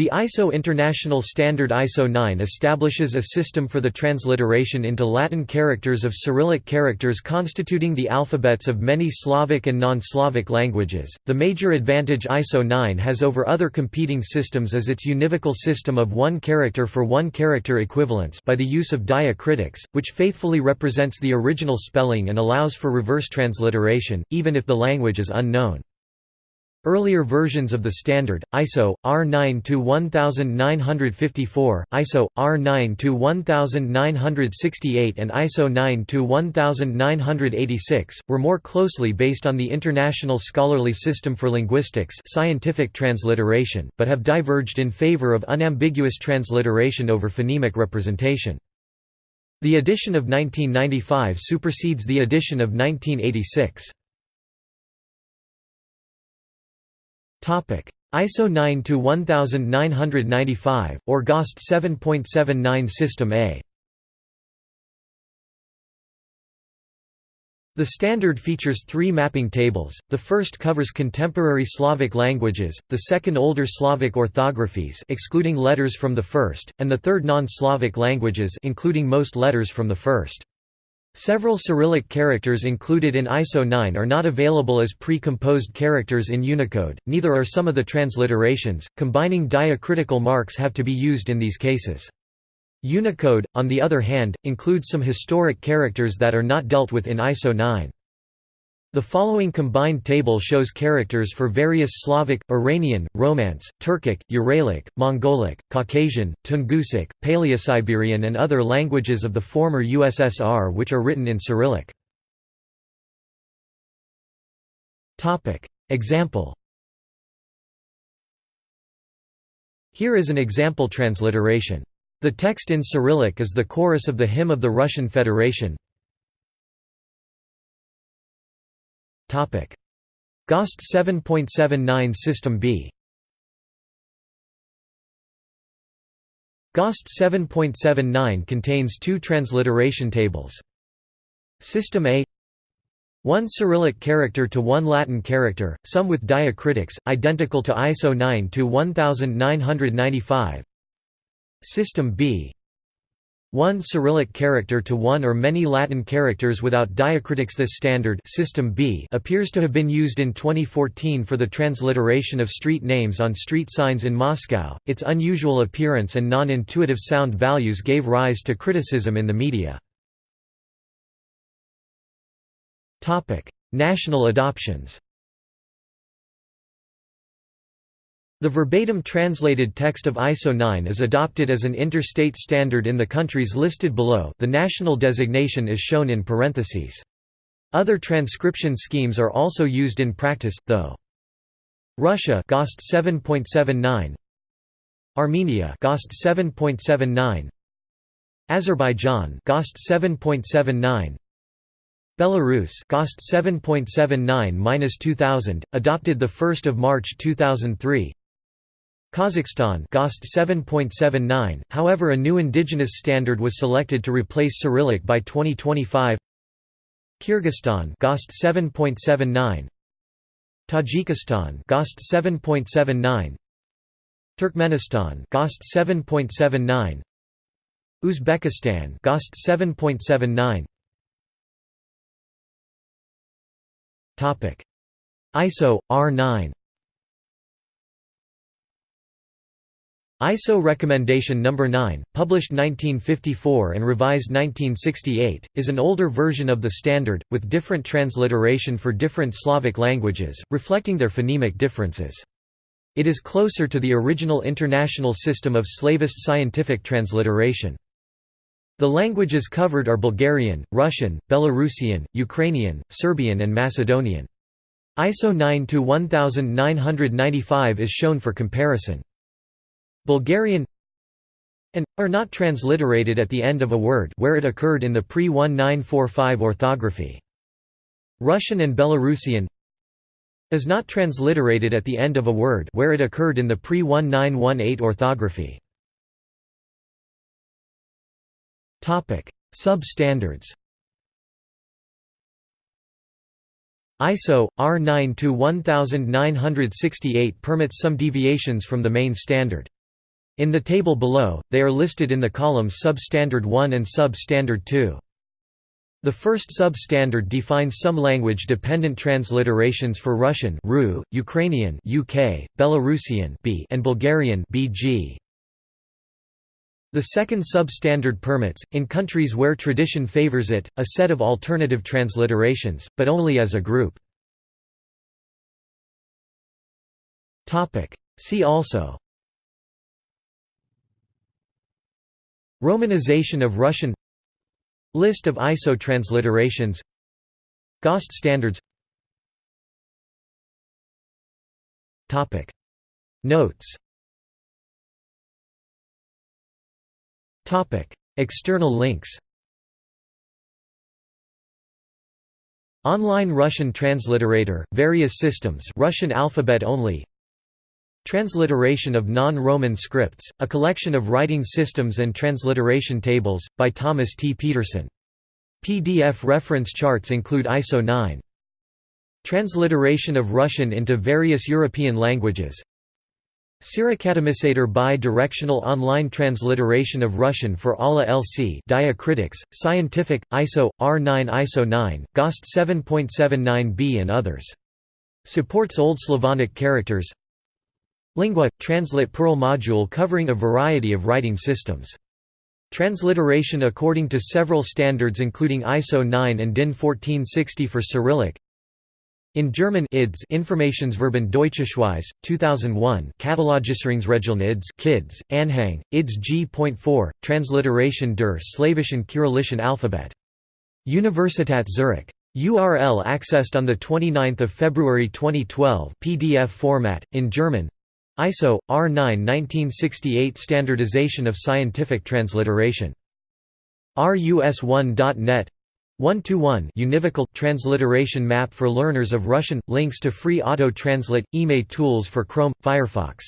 The ISO International Standard ISO 9 establishes a system for the transliteration into Latin characters of Cyrillic characters constituting the alphabets of many Slavic and non-Slavic languages. The major advantage ISO 9 has over other competing systems is its univocal system of one character for one character equivalence by the use of diacritics, which faithfully represents the original spelling and allows for reverse transliteration, even if the language is unknown. Earlier versions of the standard, ISO, R9-1954, ISO, R9-1968 and ISO 9-1986, were more closely based on the International Scholarly System for Linguistics scientific transliteration, but have diverged in favor of unambiguous transliteration over phonemic representation. The edition of 1995 supersedes the edition of 1986. ISO 9 to 1995 or GOST 7.79 System A. The standard features three mapping tables, the first covers contemporary Slavic languages, the second older Slavic orthographies excluding letters from the first, and the third non-Slavic languages including most letters from the first. Several Cyrillic characters included in ISO 9 are not available as pre-composed characters in Unicode, neither are some of the transliterations, combining diacritical marks have to be used in these cases. Unicode, on the other hand, includes some historic characters that are not dealt with in ISO 9. The following combined table shows characters for various Slavic, Iranian, Romance, Turkic, Uralic, Mongolic, Caucasian, Tungusic, Paleosiberian and other languages of the former USSR which are written in Cyrillic. Example Here is an example transliteration. The text in Cyrillic is the chorus of the hymn of the Russian Federation, GOST 7.79 System B GOST 7.79 contains two transliteration tables. System A one Cyrillic character to one Latin character, some with diacritics, identical to ISO 9 to 1995. System B one Cyrillic character to one or many Latin characters without diacritics This standard system B appears to have been used in 2014 for the transliteration of street names on street signs in Moscow. Its unusual appearance and non-intuitive sound values gave rise to criticism in the media. Topic: National adoptions. The verbatim translated text of ISO 9 is adopted as an interstate standard in the countries listed below. The national designation is shown in parentheses. Other transcription schemes are also used in practice, though. Russia GOST 7.79 Armenia GOST 7.79 Azerbaijan GOST 7.79 Belarus GOST 7.79-2000 adopted the 1st of March 2003 Kazakhstan GOST 7.79, however a new indigenous standard was selected to replace Cyrillic by 2025 Kyrgyzstan GOST 7.79 Tajikistan GOST 7.79 Turkmenistan GOST 7.79 Uzbekistan GOST 7.79 Topic. ISO R9 ISO Recommendation No. 9, published 1954 and revised 1968, is an older version of the standard, with different transliteration for different Slavic languages, reflecting their phonemic differences. It is closer to the original international system of slavist scientific transliteration. The languages covered are Bulgarian, Russian, Belarusian, Ukrainian, Serbian and Macedonian. ISO 9-1995 is shown for comparison. Bulgarian and are not transliterated at the end of a word where it occurred in the pre-1945 orthography. Russian and Belarusian is not transliterated at the end of a word where it occurred in the pre-1918 orthography. Topic: Sub-standards. ISO R9 to 1968 permits some deviations from the main standard. In the table below, they are listed in the columns Substandard 1 and Substandard 2. The first sub-standard defines some language-dependent transliterations for Russian RU, Ukrainian UK, Belarusian B, and Bulgarian BG. The second sub-standard permits, in countries where tradition favors it, a set of alternative transliterations, but only as a group. See also Romanization of Russian List of ISO transliterations GOST standards Notes External links Online Russian transliterator, various systems Russian alphabet only Transliteration of Non-Roman Scripts, a collection of writing systems and transliteration tables, by Thomas T. Pedersen. PDF reference charts include ISO 9. Transliteration of Russian into various European languages CyrAcademisator bi-directional online transliteration of Russian for ALA LC Diacritics, Scientific, ISO, R9 ISO 9, GOST 7.79b and others. Supports Old Slavonic characters Lingua – Translit Perl module covering a variety of writing systems. Transliteration according to several standards including ISO 9 and DIN 1460 for Cyrillic in German IDS Informationsverbund Deutschschweiz, 2001 Katalogisierungsregeln IDS Kids, Anhang, IDS G.4, Transliteration der Slawischen Kyrillischen Alphabet. Universität Zurich. URL accessed on 29 February 2012 PDF format, in German ISO, R9 1968 Standardization of Scientific Transliteration. RUS1.net 1-to-1 univocal transliteration map for learners of Russian links to free auto translate email tools for Chrome Firefox